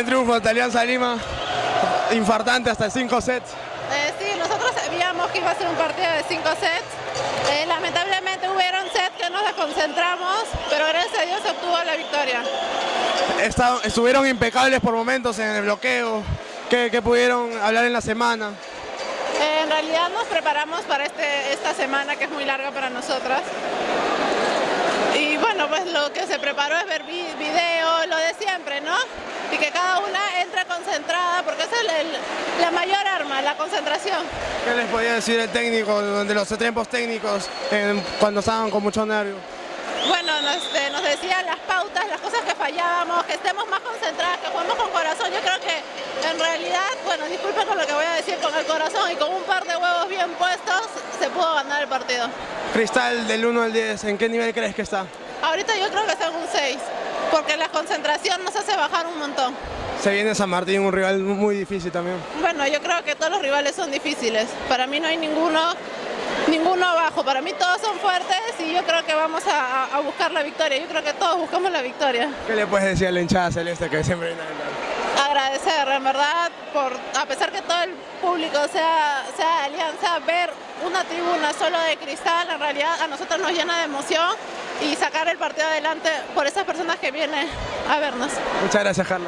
El triunfo de Alianza Lima, infartante hasta 5 sets. Eh, sí, nosotros sabíamos que iba a ser un partido de 5 sets. Eh, lamentablemente hubieron sets que nos desconcentramos, pero gracias a Dios se obtuvo la victoria. Estuvieron impecables por momentos en el bloqueo. ¿Qué, qué pudieron hablar en la semana? Eh, en realidad nos preparamos para este, esta semana que es muy larga para nosotras. Y bueno, pues lo que se preparó es ver vi- Y que cada una entre concentrada, porque esa es el- la mayor arma, la concentración. ¿Qué les podía decir el técnico de los tiempos técnicos en- cuando estaban con mucho nervio? Bueno, nos, este, nos decían las pautas, las cosas que fallábamos, que estemos más concentradas, que juguemos con corazón. Yo creo que en realidad, bueno, disculpen con lo que voy a decir, con el corazón y con un par de huevos bien puestos, se pudo ganar el partido. Cristal del 1 al 10, ¿en qué nivel crees que está? Ahorita yo creo que está en un 6, porque la concentración nos hace bajar un montón. Se viene San Martín, un rival muy difícil también. Bueno, yo creo que todos los rivales son difíciles. Para mí no hay ninguno, ninguno abajo. Para mí todos son fuertes y yo creo que vamos a, a- buscar la victoria. Yo creo que todos buscamos la victoria. ¿Qué le puedes decir a la hinchada celeste que siempre viene a agradecer, en verdad, por a pesar que todo el público sea, sea de Alianza, ver una tribuna solo de cristal, en realidad a nosotros nos llena de emoción y sacar el partido adelante por esas personas que vienen a vernos. Muchas gracias, Carla.